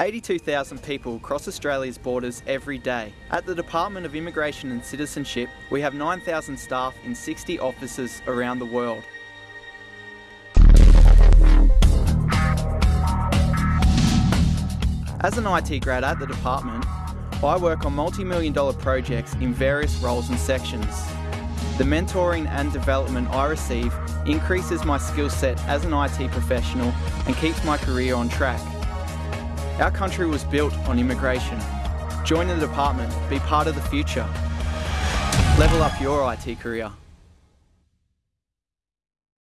82,000 people cross Australia's borders every day. At the Department of Immigration and Citizenship, we have 9,000 staff in 60 offices around the world. As an IT grad at the department, I work on multi-million dollar projects in various roles and sections. The mentoring and development I receive increases my skill set as an IT professional and keeps my career on track. Our country was built on immigration. Join the department, be part of the future. Level up your IT career.